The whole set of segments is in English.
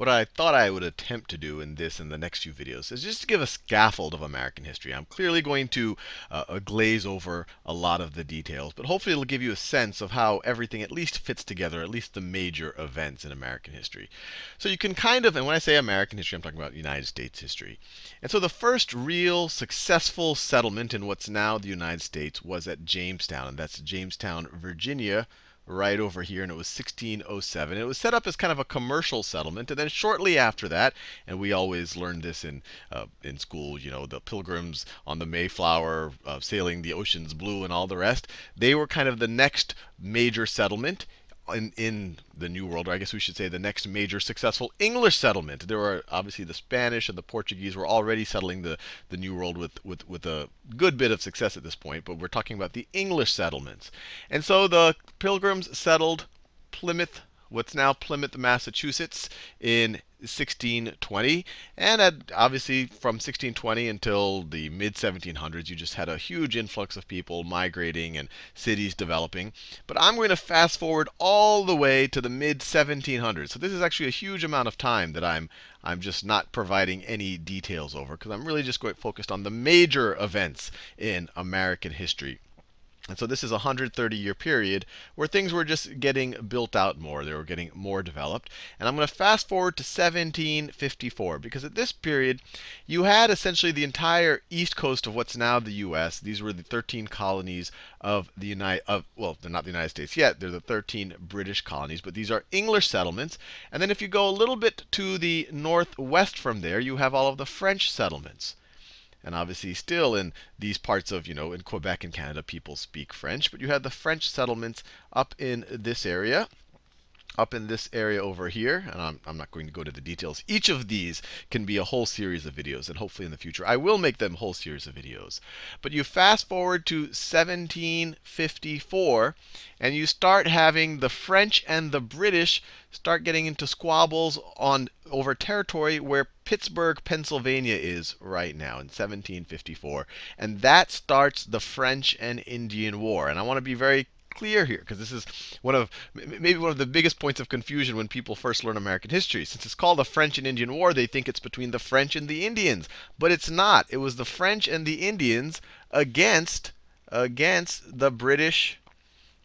what I thought I would attempt to do in this and the next few videos is just to give a scaffold of American history. I'm clearly going to uh, glaze over a lot of the details, but hopefully it'll give you a sense of how everything at least fits together, at least the major events in American history. So you can kind of, and when I say American history, I'm talking about United States history. And so the first real successful settlement in what's now the United States was at Jamestown, and that's Jamestown, Virginia, right over here, and it was 1607. It was set up as kind of a commercial settlement, and then shortly after that, and we always learned this in uh, in school, you know, the Pilgrims on the Mayflower, uh, sailing the oceans blue, and all the rest. They were kind of the next major settlement in, in the New World, or I guess we should say the next major successful English settlement. There were obviously the Spanish and the Portuguese were already settling the, the New World with, with, with a good bit of success at this point, but we're talking about the English settlements. And so the Pilgrims settled Plymouth, what's now Plymouth, Massachusetts, in 1620. And obviously, from 1620 until the mid 1700s, you just had a huge influx of people migrating and cities developing. But I'm going to fast forward all the way to the mid 1700s. So this is actually a huge amount of time that I'm I'm just not providing any details over because I'm really just going focused on the major events in American history. And so this is a 130 year period where things were just getting built out more. They were getting more developed. And I'm going to fast forward to 1754 because at this period, you had essentially the entire east coast of what's now the US. These were the 13 colonies of the United of well, they're not the United States yet. They're the 13 British colonies, but these are English settlements. And then if you go a little bit to the northwest from there, you have all of the French settlements. And obviously, still in these parts of, you know, in Quebec and Canada, people speak French. But you had the French settlements up in this area up in this area over here, and I'm, I'm, not going to go to the details. Each of these can be a whole series of videos, and hopefully in the future I will make them whole series of videos. But you fast forward to 1754, and you start having the French and the British start getting into squabbles on over territory where Pittsburgh, Pennsylvania is right now in 1754. And that starts the French and Indian War. And I want to be very clear here, because this is one of maybe one of the biggest points of confusion when people first learn American history. Since it's called the French and Indian War, they think it's between the French and the Indians, but it's not. It was the French and the Indians against against the British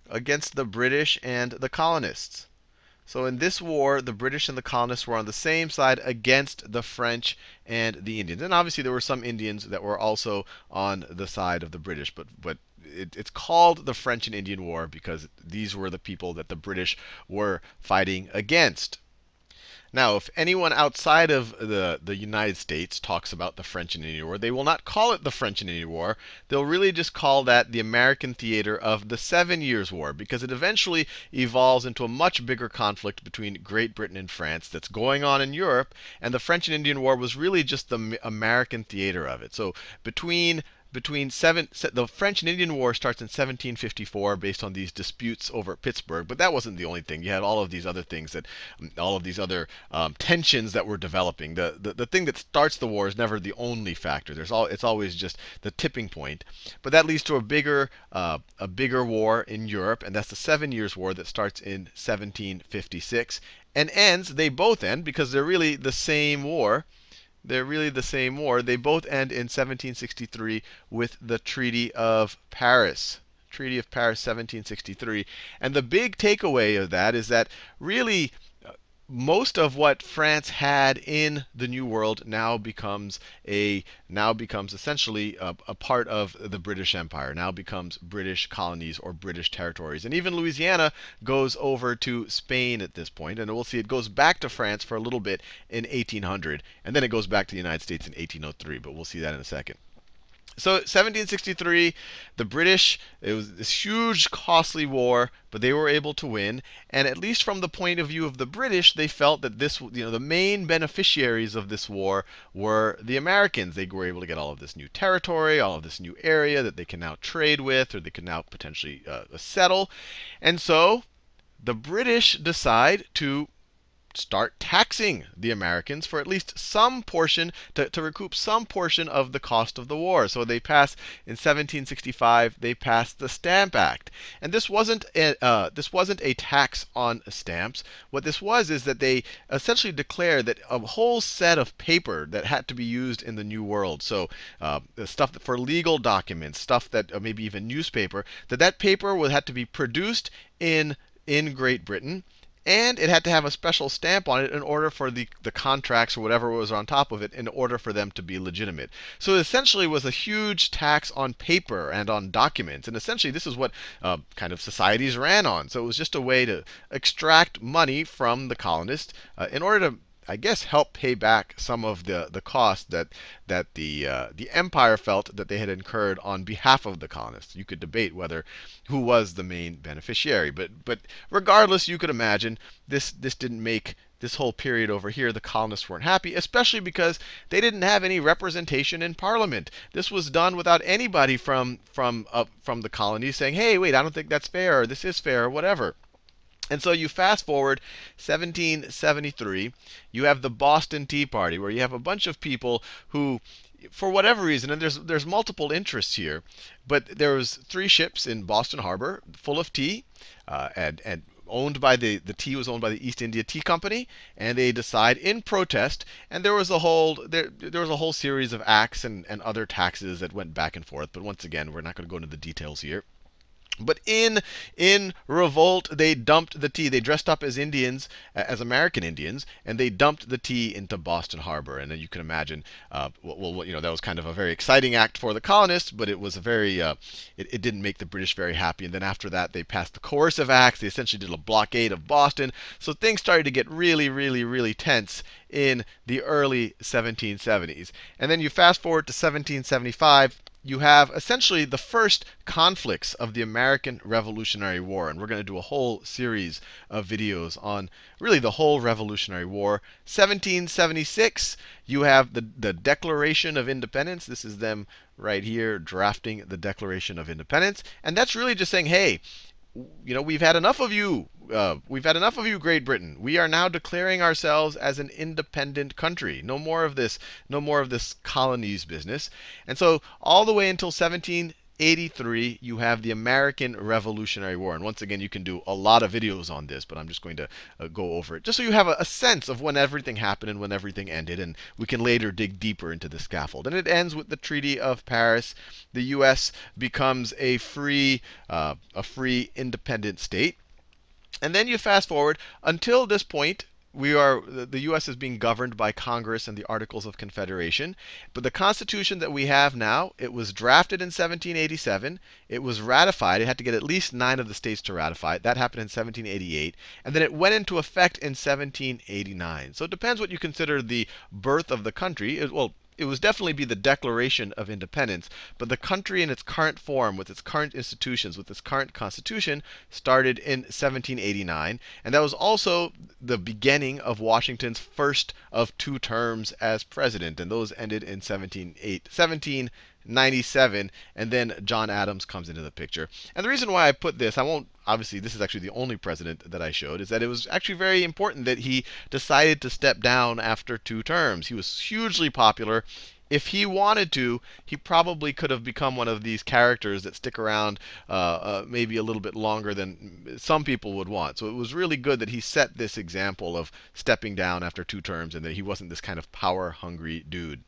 against the British and the colonists. So in this war, the British and the colonists were on the same side against the French and the Indians. And obviously there were some Indians that were also on the side of the British, but but it, it's called the French and Indian War because these were the people that the British were fighting against. Now, if anyone outside of the, the United States talks about the French and Indian War, they will not call it the French and Indian War. They'll really just call that the American theater of the Seven Years' War, because it eventually evolves into a much bigger conflict between Great Britain and France that's going on in Europe. And the French and Indian War was really just the American theater of it. So between between seven, the French and Indian War starts in 1754 based on these disputes over Pittsburgh. But that wasn't the only thing. You had all of these other things that, all of these other um, tensions that were developing. The, the the thing that starts the war is never the only factor. There's all it's always just the tipping point. But that leads to a bigger uh, a bigger war in Europe, and that's the Seven Years' War that starts in 1756 and ends. They both end because they're really the same war. They're really the same war. They both end in 1763 with the Treaty of Paris. Treaty of Paris, 1763. And the big takeaway of that is that really most of what France had in the New World now becomes a now becomes essentially a, a, part of the British Empire. Now becomes British colonies or British territories. And even Louisiana goes over to Spain at this point. And we'll see it goes back to France for a little bit in 1800, and then it goes back to the United States in 1803. But we'll see that in a second. So 1763, the British, it was this huge, costly war, but they were able to win. And at least from the point of view of the British, they felt that this, you know, the main beneficiaries of this war were the Americans. They were able to get all of this new territory, all of this new area that they can now trade with, or they can now potentially uh, settle. And so the British decide to start taxing the Americans for at least some portion, to, to recoup some portion of the cost of the war. So they passed, in 1765, they passed the Stamp Act. And this wasn't a, uh, this wasn't a tax on stamps. What this was is that they essentially declared that a whole set of paper that had to be used in the New World, so uh, stuff for legal documents, stuff that uh, maybe even newspaper, that that paper would have to be produced in in Great Britain and it had to have a special stamp on it in order for the, the contracts or whatever was on top of it in order for them to be legitimate. So it essentially was a huge tax on paper and on documents. And essentially, this is what uh, kind of societies ran on. So it was just a way to extract money from the colonists uh, in order to I guess, help pay back some of the, the cost that, that the, uh, the empire felt that they had incurred on behalf of the colonists. You could debate whether who was the main beneficiary. But, but regardless, you could imagine this, this didn't make this whole period over here, the colonists weren't happy, especially because they didn't have any representation in Parliament. This was done without anybody from from uh, from the colonies saying, "Hey, wait, I don't think that's fair," or "This is fair," or whatever. And so you fast forward 1773, you have the Boston Tea Party, where you have a bunch of people who, for whatever reason, and there's there's multiple interests here, but there was three ships in Boston Harbor full of tea, uh, and and owned by the the tea was owned by the East India Tea Company, and they decide in protest, and there was a whole there there was a whole series of acts and and other taxes that went back and forth. But once again, we're not going to go into the details here. But in in revolt, they dumped the tea. They dressed up as Indians, as American Indians, and they dumped the tea into Boston Harbor. And then you can imagine, uh, well, you know, that was kind of a very exciting act for the colonists, but it was a very, uh, it, it didn't make the British very happy. And then after that, they passed the coercive acts. They essentially did a blockade of Boston. So things started to get really, really, really tense in the early 1770s. And then you fast forward to 1775 you have essentially the first conflicts of the American Revolutionary War. And we're going to do a whole series of videos on really the whole Revolutionary War. 1776, you have the, the Declaration of Independence. This is them right here drafting the Declaration of Independence. And that's really just saying, hey, you know, we've had enough of you. Uh, we've had enough of you, Great Britain. We are now declaring ourselves as an independent country. No more of this, no more of this colonies business. And so all the way until 17 83, you have the American Revolutionary War. And once again, you can do a lot of videos on this, but I'm just going to uh, go over it just so you have a, a, sense of when everything happened and when everything ended. And we can later dig deeper into the scaffold. And it ends with the Treaty of Paris. The U.S. becomes a free, uh, a free independent state. And then you fast forward until this point, we are the U.S. is being governed by Congress and the Articles of Confederation. But the Constitution that we have now, it was drafted in 1787. It was ratified. It had to get at least nine of the states to ratify it. That happened in 1788, and then it went into effect in 1789. So it depends what you consider the birth of the country. It, well, it would definitely be the Declaration of Independence, but the country in its current form, with its current institutions, with its current constitution, started in 1789, and that was also the beginning of Washington's first of two terms as president, and those ended in 1798. 97, and then John Adams comes into the picture. And the reason why I put this, I won't, obviously, this is actually the only president that I showed, is that it was actually very important that he decided to step down after two terms. He was hugely popular. If he wanted to, he probably could have become one of these characters that stick around uh, uh, maybe a little bit longer than some people would want. So it was really good that he set this example of stepping down after two terms and that he wasn't this kind of power hungry dude.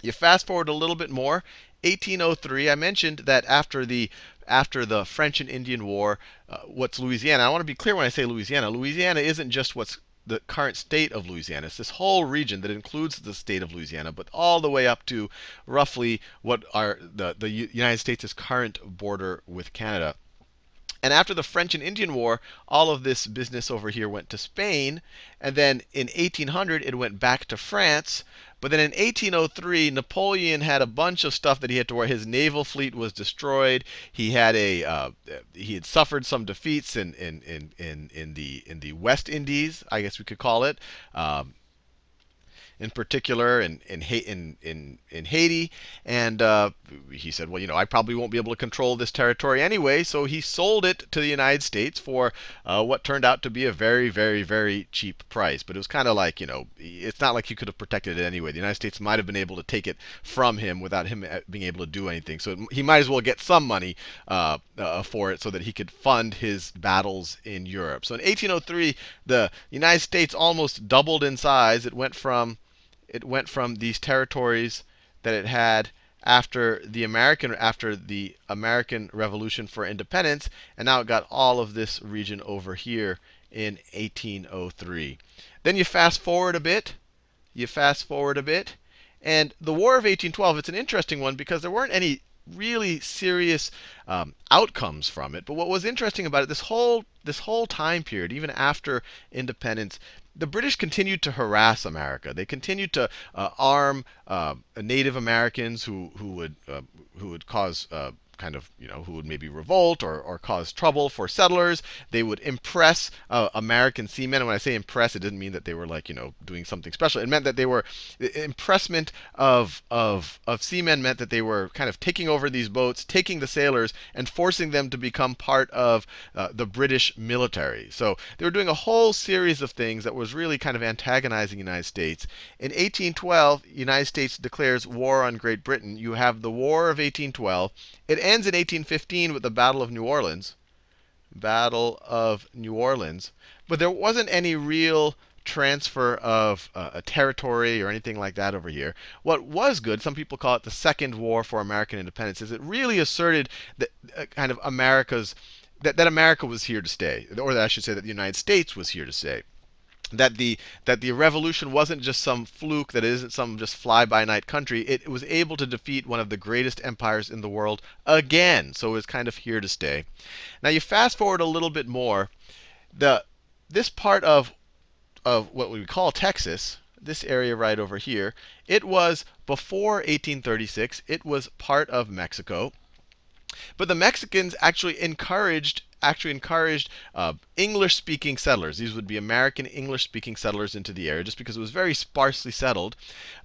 You fast forward a little bit more, 1803. I mentioned that after the after the French and Indian War, uh, what's Louisiana? I want to be clear when I say Louisiana. Louisiana isn't just what's the current state of Louisiana. It's this whole region that includes the state of Louisiana, but all the way up to roughly what are the, the United States' current border with Canada. And after the French and Indian War, all of this business over here went to Spain. And then in 1800, it went back to France. But then in 1803, Napoleon had a bunch of stuff that he had to wear. His naval fleet was destroyed. He had a uh, he had suffered some defeats in in, in in in the in the West Indies, I guess we could call it. Um, in particular in in in in, in Haiti. And uh, he said, well, you know, I probably won't be able to control this territory anyway, so he sold it to the United States for uh, what turned out to be a very, very, very cheap price. But it was kind of like, you know, it's not like he could have protected it anyway. The United States might have been able to take it from him without him uh, being able to do anything. So he might as well get some money uh, uh, for it so that he could fund his battles in Europe. So in 1803, the United States almost doubled in size. It went from it went from these territories that it had after the American after the American Revolution for Independence, and now it got all of this region over here in 1803. Then you fast forward a bit. You fast forward a bit, and the War of 1812. It's an interesting one because there weren't any really serious um, outcomes from it. But what was interesting about it, this whole this whole time period, even after independence, the British continued to harass America. They continued to uh, arm uh, Native Americans who who would uh, who would cause uh, kind of, you know, who would maybe revolt or, or cause trouble for settlers. They would impress uh, American seamen. And when I say impress, it didn't mean that they were like, you know, doing something special. It meant that they were impressment of of of seamen meant that they were kind of taking over these boats, taking the sailors, and forcing them to become part of uh, the British military. So they were doing a whole series of things that was really kind of antagonizing the United States. In 1812, the United States declares war on Great Britain. You have the War of 1812. It ends in 1815 with the Battle of New Orleans. Battle of New Orleans. But there wasn't any real transfer of uh, a territory or anything like that over here. What was good, some people call it the Second War for American Independence, is it really asserted that uh, kind of America's that, that America was here to stay, or that I should say that the United States was here to stay that the that the revolution wasn't just some fluke that isn't some just fly by night country. It was able to defeat one of the greatest empires in the world again. So it's kind of here to stay. Now you fast forward a little bit more. The this part of of what we call Texas this area right over here it was before 1836 it was part of Mexico. But the Mexicans actually encouraged actually encouraged uh, English speaking settlers. These would be American English speaking settlers into the area just because it was very sparsely settled.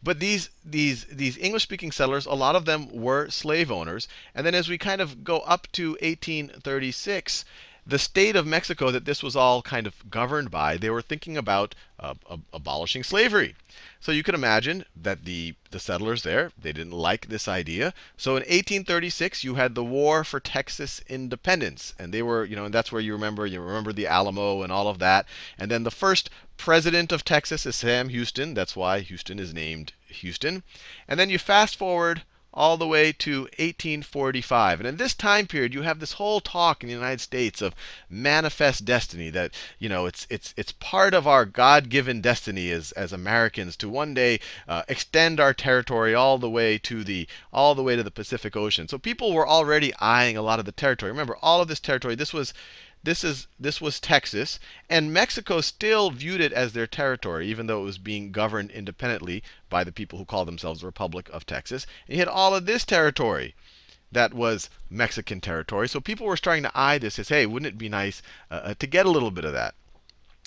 But these, these, these English speaking settlers, a lot of them were slave owners. And then as we kind of go up to 1836, the state of Mexico that this was all kind of governed by, they were thinking about uh, abolishing slavery. So you can imagine that the, the settlers there, they didn't like this idea. So in 1836, you had the War for Texas Independence. And they were, you know, and that's where you remember, you remember the Alamo and all of that. And then the first president of Texas is Sam Houston. That's why Houston is named Houston. And then you fast forward all the way to 1845. And in this time period, you have this whole talk in the United States of manifest destiny that, you know, it's it's it's part of our God-given destiny as as Americans to one day uh, extend our territory all the way to the all the way to the Pacific Ocean. So people were already eyeing a lot of the territory. Remember, all of this territory, this was this is this was Texas, and Mexico still viewed it as their territory, even though it was being governed independently by the people who call themselves the Republic of Texas. And you had all of this territory that was Mexican territory. So people were starting to eye this as, hey, wouldn't it be nice uh, uh to get a little bit of that?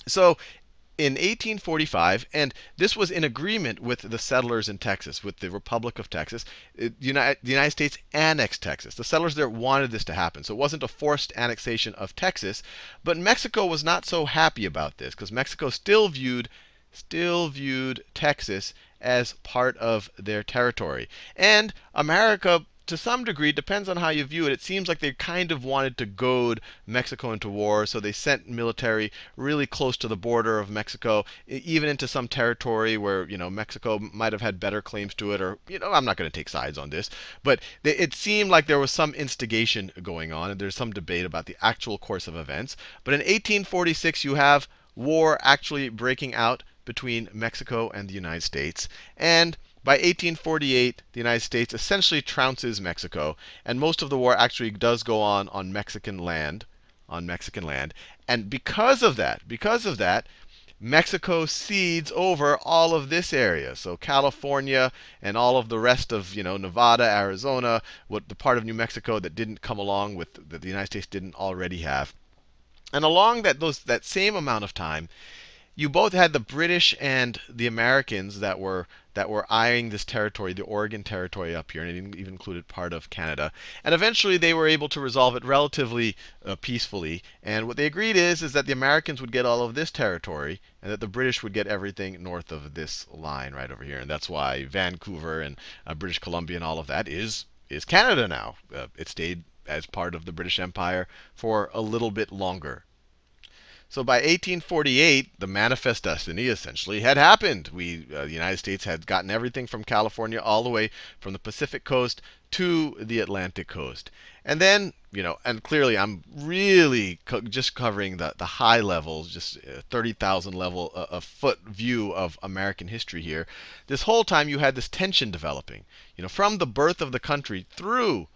So in 1845, and this was in agreement with the settlers in Texas, with the Republic of Texas. Uh, United, the United States annexed Texas. The settlers there wanted this to happen. So it wasn't a forced annexation of Texas. But Mexico was not so happy about this because Mexico still viewed still viewed Texas as part of their territory. And America to some degree, depends on how you view it. It seems like they kind of wanted to goad Mexico into war, so they sent military really close to the border of Mexico, even into some territory where you know Mexico might have had better claims to it, or you know I'm not going to take sides on this, but they, it seemed like there was some instigation going on, and there's some debate about the actual course of events. But in 1846, you have war actually breaking out between Mexico and the United States, and by 1848, the United States essentially trounces Mexico, and most of the war actually does go on on Mexican land, on Mexican land. And because of that, because of that, Mexico cedes over all of this area. So California and all of the rest of, you know, Nevada, Arizona, what the part of New Mexico that didn't come along with that the United States didn't already have. And along that those that same amount of time, you both had the British and the Americans that were that were eyeing this territory, the Oregon Territory up here, and it even included part of Canada. And eventually they were able to resolve it relatively uh, peacefully. And what they agreed is is that the Americans would get all of this territory, and that the British would get everything north of this line right over here. And that's why Vancouver and uh, British Columbia and all of that is is Canada now. Uh, it stayed as part of the British Empire for a little bit longer. So by 1848, the manifest destiny essentially had happened. We, uh, the United States, had gotten everything from California all the way from the Pacific coast to the Atlantic coast. And then, you know, and clearly I'm really co just covering the, the high levels, just uh, 30,000 level uh, a foot view of American history here. This whole time you had this tension developing, you know, from the birth of the country through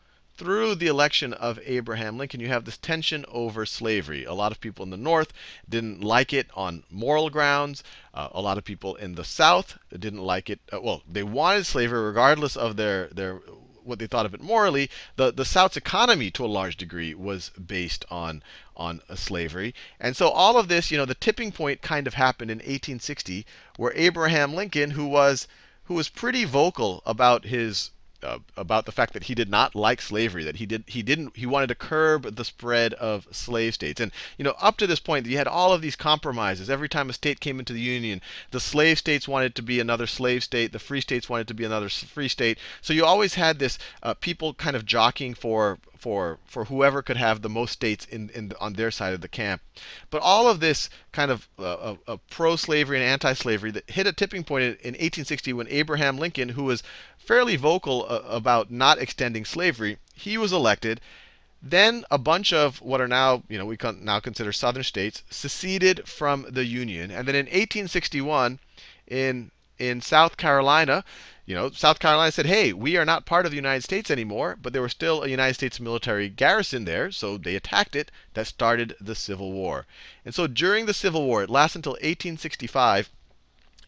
through the election of Abraham Lincoln, you have this tension over slavery. A lot of people in the North didn't like it on moral grounds. Uh, a lot of people in the South didn't like it. Uh, well, they wanted slavery regardless of their their what they thought of it morally. The the South's economy, to a large degree, was based on on slavery. And so all of this, you know, the tipping point kind of happened in 1860, where Abraham Lincoln, who was who was pretty vocal about his uh, about the fact that he did not like slavery, that he did he didn't he wanted to curb the spread of slave states. And you know, up to this point, you had all of these compromises. Every time a state came into the union, the slave states wanted to be another slave state, the free states wanted to be another free state. So you always had this uh, people kind of jockeying for for for whoever could have the most states in, in on their side of the camp. But all of this kind of uh, uh, pro-slavery and anti-slavery that hit a tipping point in, in 1860 when Abraham Lincoln, who was fairly vocal uh, about not extending slavery, he was elected. Then a bunch of what are now, you know, we can now consider southern states seceded from the Union. And then in 1861, in in South Carolina, you know, South Carolina said, hey, we are not part of the United States anymore, but there was still a United States military garrison there, so they attacked it. That started the Civil War. And so during the Civil War, it lasted until 1865.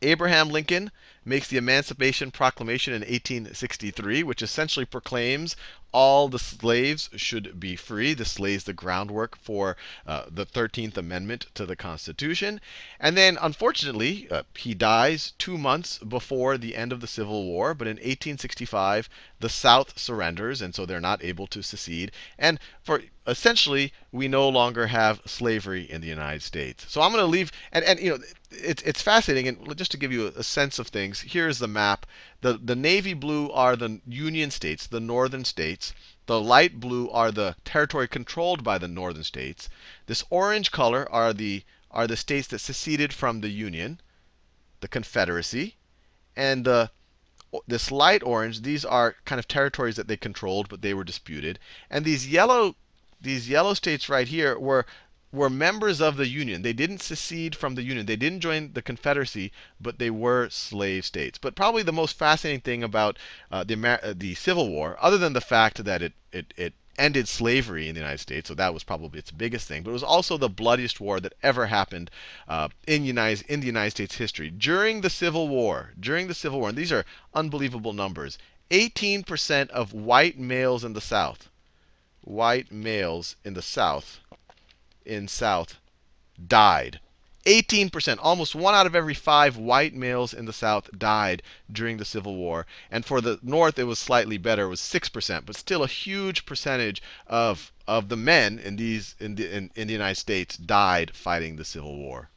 Abraham Lincoln makes the Emancipation Proclamation in 1863, which essentially proclaims all the slaves should be free. This lays the groundwork for uh, the 13th Amendment to the Constitution. And then, unfortunately, uh, he dies two months before the end of the Civil War. But in 1865, the South surrenders, and so they're not able to secede. And for essentially, we no longer have slavery in the United States. So I'm going to leave, and, and you know, it's, it's fascinating. And just to give you a sense of things, here's the map. The, the navy blue are the Union states, the northern states. The light blue are the territory controlled by the northern states. This orange color are the, are the states that seceded from the Union, the Confederacy. And the this light orange, these are kind of territories that they controlled, but they were disputed. And these yellow these yellow states right here were were members of the Union. They didn't secede from the Union. They didn't join the Confederacy, but they were slave states. But probably the most fascinating thing about uh, the, Amer uh, the Civil War, other than the fact that it, it, it ended slavery in the United States, so that was probably its biggest thing. But it was also the bloodiest war that ever happened uh, in, United, in the United States history. During the Civil War, during the Civil War, and these are unbelievable numbers, 18% of white males in the South, white males in the South, in South died. 18%, almost one out of every five white males in the South died during the Civil War. And for the North, it was slightly better, it was 6%, but still a huge percentage of, of the men in, these, in, the, in, in the United States died fighting the Civil War.